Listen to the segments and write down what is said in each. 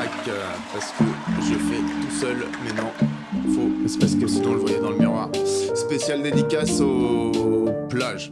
euh, parce que je fais tout seul, mais non, faux, c'est parce que sinon on le voyait dans le miroir. Spécial dédicace aux plages.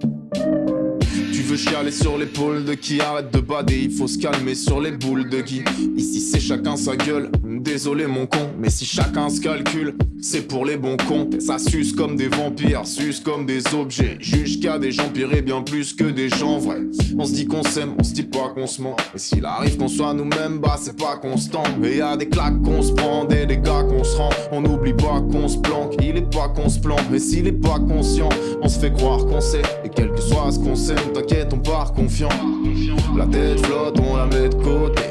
Tu veux chialer sur l'épaule de qui arrête de bader, il faut se calmer sur les boules de qui. Ici c'est chacun sa gueule, désolé mon con, mais si chacun se calcule, c'est pour les bons cons. Ça suce comme des vampires, suce comme des objets. Juge qu'à des gens pires bien plus que des gens vrais. On se dit qu'on s'aime, on se dit pas qu'on se ment. Et s'il arrive qu'on soit nous-mêmes, bah c'est pas constant. Mais y a des claques qu'on se prend, des dégâts qu'on se rend. On n'oublie pas qu'on se planque, il est pas qu'on se plante. Mais s'il est pas conscient, on se fait croire qu'on sait. Et quel que soit ce qu'on sait, t'inquiète, on part confiant. La tête flotte, on la met de côté.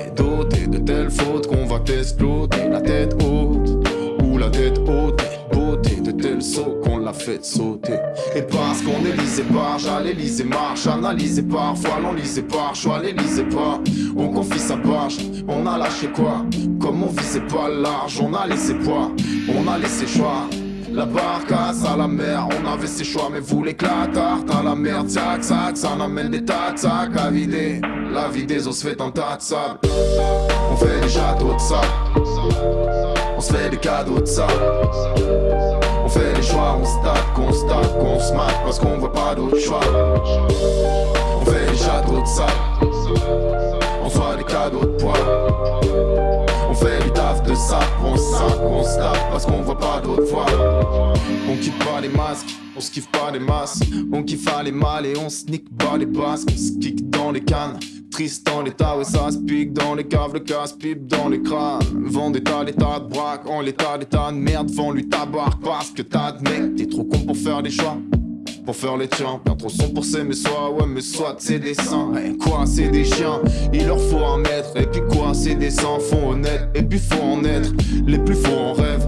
Fautes qu'on va t'exploser. La tête haute, ou la tête haute. Beauté de tels sauts qu'on l'a fait sauter. Et parce qu'on est lisé par, j'allais marche, analysé parfois, l'on lisait par choix, les lisait pas. On confie sa page, on a lâché quoi? Comme on visait pas large, on a laissé poids, on a laissé choix. La barcasse à la mer, on avait ses choix, mais vous l'éclatard à la merde, sac, sac, ça n'amène des de sacs à vider. La vie des os fait un tas de sable. On fait des châteaux de sable. On se fait des cadeaux de sable. On fait des choix, on se tape, qu'on se tape, qu'on se mate parce qu'on voit pas d'autre choix. On fait des châteaux de sable. On soit des cadeaux de poids. On fait du taf de sable, on se sape, on se tape parce qu'on voit pas d'autre voie. On kiffe pas les masques, on se kiffe pas les masses. On kiffe aller mal et on sneak pas les basques. On se kick dans les cannes. Triste dans l'état, ouais ça se pique dans les caves, le casse-pipe dans les crânes. Vend des tas, des tas de braques, en l'état, des tas de merde, vend lui tabarque parce que mec, t'es trop con pour faire des choix pour faire les tiens. Bien trop son pour s'aimer soit ouais mais soit c'est des saints. Et quoi c'est des chiens? Il leur faut un maître Et puis quoi c'est des sans font honnête Et puis faut en être Les plus faux en rêve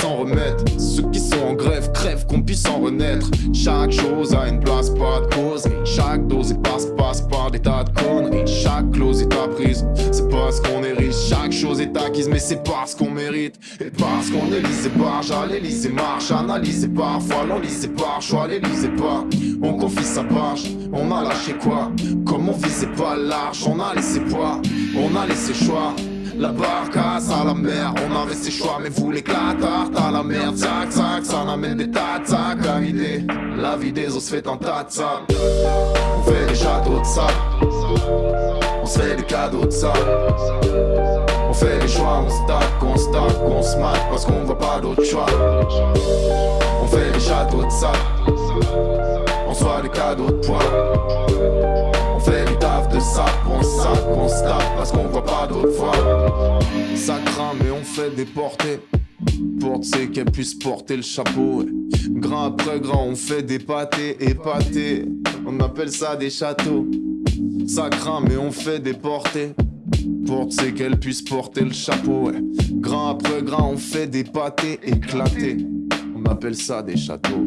s'en remettre. Ceux qui sont en grève crèvent qu'on puisse en renaître. Chaque chose a une place pas de cause. Et chaque dose est passe passe par des tas de conneries Chaque clause est apprise C'est parce qu'on est riche Chaque chose est acquise mais c'est parce qu'on mérite. Et parce qu'on est lisé par J'allais lisez marche. Analysé parfois l'on lisait par choix les pas, on confie sa page, on a lâché quoi? Comme on visait pas large, on a laissé poids, on a laissé choix la barcasse à la mer, on avait ses choix, mais vous l'éclatard à la merde, sac, sac, ça n'amène des tas sacs à vider. La vie des os fait un tas de sable. On fait des châteaux de sable, on se fait des cadeaux de sable. On fait des choix, on se tape, on se tape, on se mate parce qu'on voit pas d'autre choix. On fait des châteaux de sable, on soit des cadeaux de poids. On se parce qu'on voit pas d'autre voie. Ça craint, mais on fait des portées. Pour qu'elle puisse porter le chapeau. Grain après grain, on fait des pâtés, épatés. On appelle ça des châteaux. Ça craint, mais on fait des portées. Pour qu'elle puisse porter le chapeau. Grain après grain, on fait des pâtés éclatés. On appelle ça des châteaux.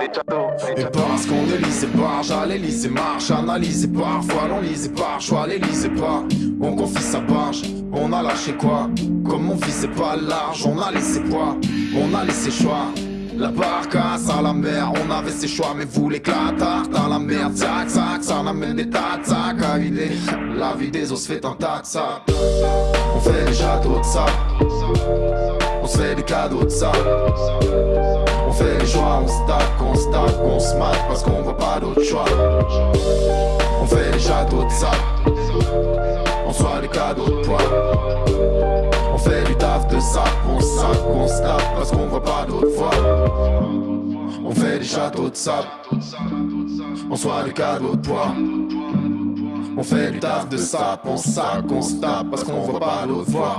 et parce qu'on ne lisait pas, j'allais lisais marche, analysé parfois, l'on lisait par choix, les lisait pas. On confie sa page, on a lâché quoi? Comme on visait pas large, on a laissé poids, on a laissé choix. La barcasse à la mer, on avait ses choix, mais vous l'éclatard dans la merde, sac, sac, ça n'amène des tas de à vider. La vie des os fait un tas de. On fait des châteaux de se fait des cadeaux de sable. On fait des choix, on se tape, on se tape, on se parce qu'on voit pas d'autre choix. On fait des châteaux de sable, on soit des cadeaux de poids. On fait du taf de sac, on sac, on se parce qu'on voit pas d'autre voie. On fait des châteaux de sable, on soit des cadeaux de poids. On fait du taf de sac, on sac, on se parce qu'on voit pas d'autre voie.